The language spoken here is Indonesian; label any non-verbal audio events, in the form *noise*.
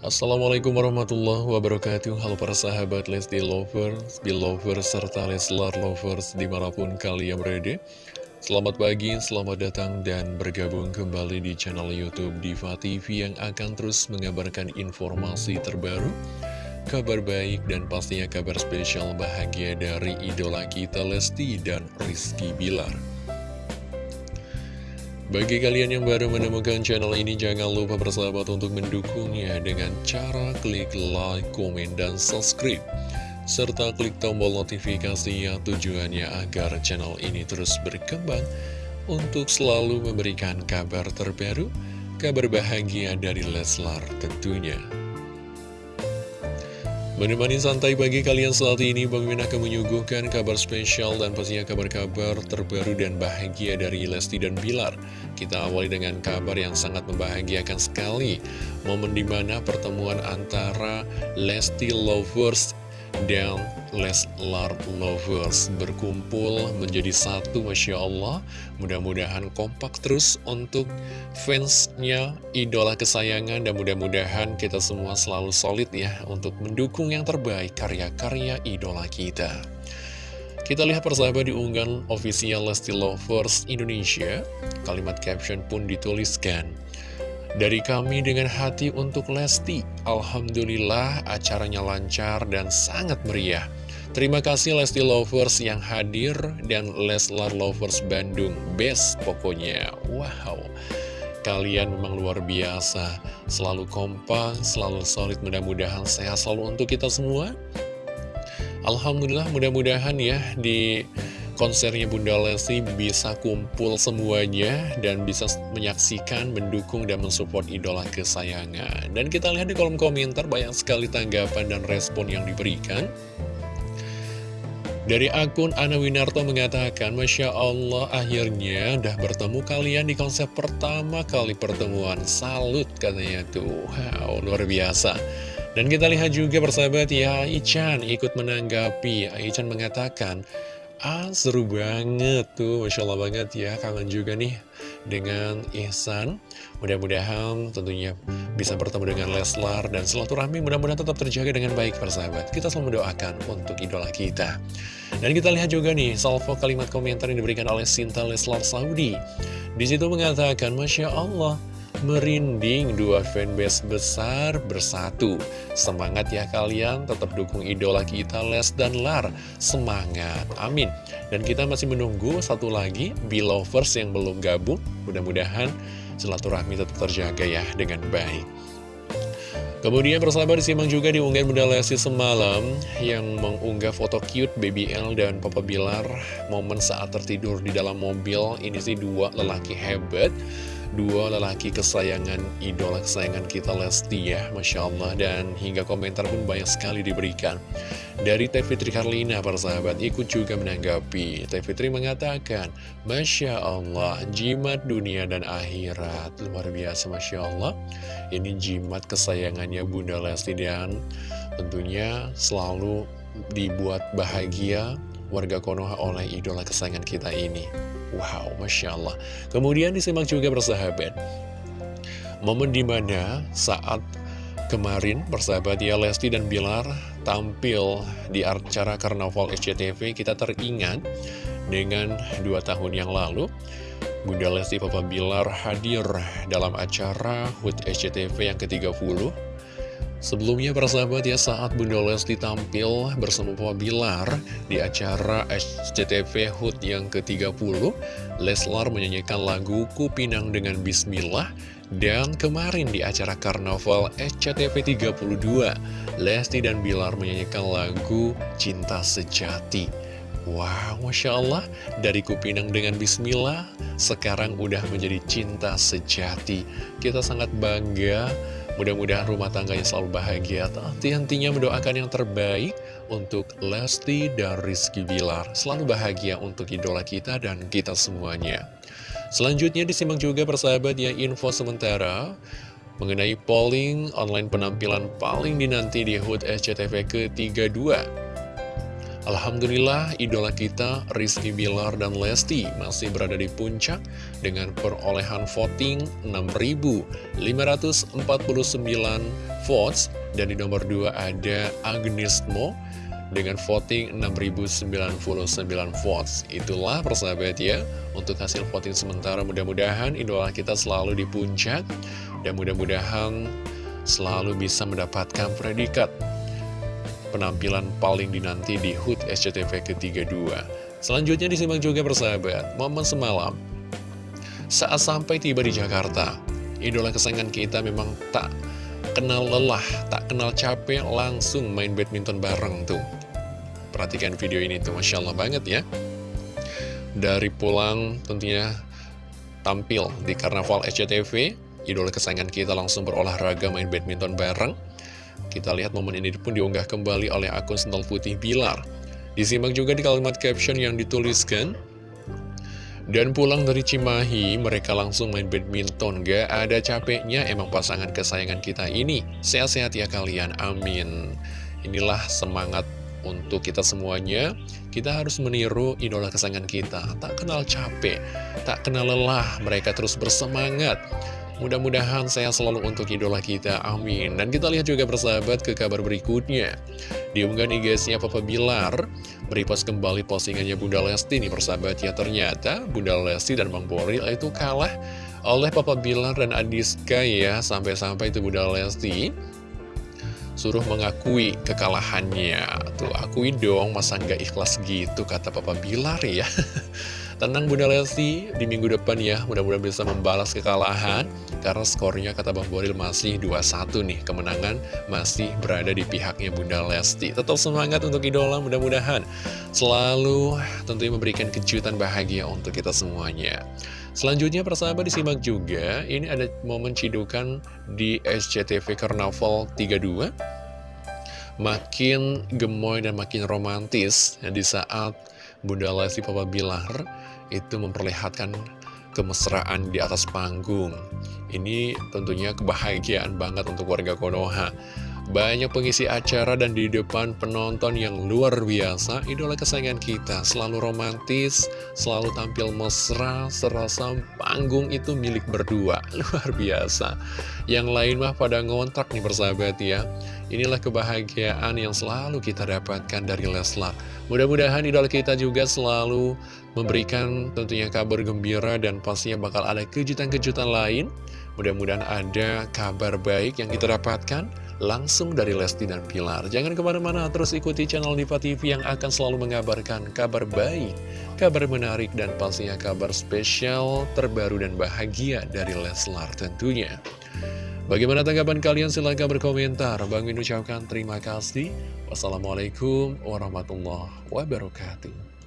Assalamualaikum warahmatullahi wabarakatuh. Halo para sahabat Lesti Lovers, Belovers, serta Leslar Lovers di mana pun kalian berada. Selamat pagi, selamat datang dan bergabung kembali di channel Youtube Diva TV yang akan terus mengabarkan informasi terbaru Kabar baik dan pastinya kabar spesial bahagia dari idola kita Lesti dan Rizky Bilar bagi kalian yang baru menemukan channel ini, jangan lupa bersahabat untuk mendukungnya dengan cara klik like, komen, dan subscribe. Serta klik tombol notifikasinya tujuannya agar channel ini terus berkembang untuk selalu memberikan kabar terbaru, kabar bahagia dari Leslar tentunya. Menemani santai pagi kalian saat ini, Bang Min akan menyuguhkan kabar spesial dan pastinya kabar-kabar terbaru dan bahagia dari Lesti dan Bilar. Kita awali dengan kabar yang sangat membahagiakan sekali. Momen di mana pertemuan antara Lesti Lovers dan Leslar Lovers berkumpul menjadi satu Masya Allah. Mudah-mudahan kompak terus untuk fansnya idola kesayangan dan mudah-mudahan kita semua selalu solid ya untuk mendukung yang terbaik karya-karya idola kita. Kita lihat persahabat di unggahan official Lesti Lovers Indonesia. Kalimat caption pun dituliskan dari kami dengan hati untuk Lesti, Alhamdulillah acaranya lancar dan sangat meriah. Terima kasih Lesti Lovers yang hadir dan Leslar Lovers Bandung, best pokoknya. Wow, kalian memang luar biasa, selalu kompak, selalu solid, mudah-mudahan sehat selalu untuk kita semua. Alhamdulillah mudah-mudahan ya di konsernya Bunda Lesti bisa kumpul semuanya dan bisa menyaksikan, mendukung, dan mensupport idola kesayangan. Dan kita lihat di kolom komentar banyak sekali tanggapan dan respon yang diberikan. Dari akun Ana Winarto mengatakan, Masya Allah akhirnya udah bertemu kalian di konsep pertama kali pertemuan. Salut katanya tuh, wow luar biasa. Dan kita lihat juga persahabat ya, Ichan ikut menanggapi. Ichan mengatakan, Ah, seru banget tuh, Masya Allah banget ya, kangen juga nih dengan Ihsan. Mudah-mudahan tentunya bisa bertemu dengan Leslar dan silaturahmi mudah-mudahan tetap terjaga dengan baik persahabat. Kita selalu mendoakan untuk idola kita. Dan kita lihat juga nih, salvo kalimat komentar yang diberikan oleh Sinta Leslar Saudi. Di situ mengatakan, Masya Allah, merinding dua fanbase besar bersatu. Semangat ya kalian, tetap dukung idola kita Les dan Lar. Semangat, amin. Dan kita masih menunggu satu lagi, Belovers yang belum gabung. Mudah-mudahan silaturahmi tetap terjaga ya dengan baik. Kemudian persahabat disimak juga di unggahan Bunda Lesti semalam yang mengunggah foto cute Baby L dan Papa Bilar momen saat tertidur di dalam mobil. Ini sih dua lelaki hebat dua lelaki kesayangan idola kesayangan kita Lesti ya Masya Allah. Dan hingga komentar pun banyak sekali diberikan. Dari Teh Fitri Karlina para sahabat ikut juga menanggapi. Teh Fitri mengatakan Masya Allah jimat dunia dan akhirat. Luar biasa Masya Allah. Ini jimat kesayangannya Bunda Lesti dan tentunya selalu dibuat bahagia warga Konoha oleh idola kesayangan kita ini Wow, Masya Allah. Kemudian disimak juga bersahabat. Momen di mana saat kemarin bersahabat ya Lesti dan Bilar tampil di acara Karnaval SCTV, kita teringat dengan dua tahun yang lalu. Bunda Lesti Papa Bilar hadir dalam acara HUT SCTV yang ke-30 Sebelumnya persahabat ya saat Bunda Lesti tampil bersama Papa Bilar di acara SCTV HUT yang ke-30 Leslar menyanyikan lagu Kupinang dengan Bismillah dan kemarin di acara Karnaval SCTV 32 Lesti dan Bilar menyanyikan lagu Cinta Sejati Wow, Masya Allah, dari Kupinang dengan Bismillah, sekarang udah menjadi cinta sejati. Kita sangat bangga Mudah-mudahan rumah tangganya selalu bahagia. Henti-hentinya mendoakan yang terbaik untuk Lesti dan Rizky Bilar. Selalu bahagia untuk idola kita dan kita semuanya. Selanjutnya disimak juga persahabat ya info sementara mengenai polling online penampilan paling dinanti di HUT SCTV ke-32. Alhamdulillah idola kita Rizky Bilar dan Lesti masih berada di puncak dengan perolehan voting 6.549 votes dan di nomor 2 ada Agnes Mo dengan voting 6.099 votes. Itulah persahabat ya untuk hasil voting sementara mudah-mudahan idola kita selalu di puncak dan mudah-mudahan selalu bisa mendapatkan predikat penampilan paling dinanti di HUT SCTV ke-32. Selanjutnya disimak juga persahabat, momen semalam. Saat sampai tiba di Jakarta, idola kesayangan kita memang tak kenal lelah, tak kenal capek, langsung main badminton bareng tuh. Perhatikan video ini tuh, Masya Allah banget ya. Dari pulang tentunya tampil di Karnaval SCTV, idola kesayangan kita langsung berolahraga main badminton bareng. Kita lihat momen ini pun diunggah kembali oleh akun Sental Putih Bilar. Disimak juga di kalimat caption yang dituliskan, dan pulang dari Cimahi, mereka langsung main badminton. Gak ada capeknya, emang pasangan kesayangan kita ini. Sehat-sehat ya kalian, amin. Inilah semangat untuk kita semuanya. Kita harus meniru idola kesayangan kita. Tak kenal capek, tak kenal lelah, mereka terus bersemangat. Mudah-mudahan saya selalu untuk idola kita, amin. Dan kita lihat juga persahabat ke kabar berikutnya. Di unggahan IG-nya Papa Bilar, beripas kembali postingannya Bunda Lesti nih persahabat ya. Ternyata Bunda Lesti dan Bang Boril itu kalah oleh Papa Bilar dan Adiska ya. Sampai-sampai itu Bunda Lesti suruh mengakui kekalahannya. Tuh, akui dong, masa nggak ikhlas gitu, kata Papa Bilar ya. *laughs* Tenang Bunda Lesti, di minggu depan ya, mudah-mudahan bisa membalas kekalahan, karena skornya kata Bang Boril masih 2-1 nih, kemenangan masih berada di pihaknya Bunda Lesti. Tetap semangat untuk idola, mudah-mudahan selalu tentunya memberikan kejutan bahagia untuk kita semuanya. Selanjutnya persahabat disimak juga, ini ada momen cidukan di SCTV Carnaval 32 makin gemoy dan makin romantis di saat Bunda Lesti Papa Bilar itu memperlihatkan kemesraan di atas panggung. Ini tentunya kebahagiaan banget untuk warga Konoha. Banyak pengisi acara dan di depan penonton yang luar biasa, idola kesayangan kita selalu romantis, selalu tampil mesra, serasa panggung itu milik berdua, *laughs* luar biasa. Yang lain mah pada ngontrak nih persahabat ya. Inilah kebahagiaan yang selalu kita dapatkan dari Leslar. Mudah-mudahan idola kita juga selalu memberikan tentunya kabar gembira dan pastinya bakal ada kejutan-kejutan lain. Mudah-mudahan ada kabar baik yang kita dapatkan langsung dari Lesti dan Pilar. Jangan ke mana-mana, terus ikuti channel Diva TV yang akan selalu mengabarkan kabar baik, kabar menarik, dan pastinya kabar spesial, terbaru, dan bahagia dari Leslar tentunya. Bagaimana tanggapan kalian? Silahkan berkomentar. Bang Min ucapkan terima kasih. Wassalamualaikum warahmatullahi wabarakatuh.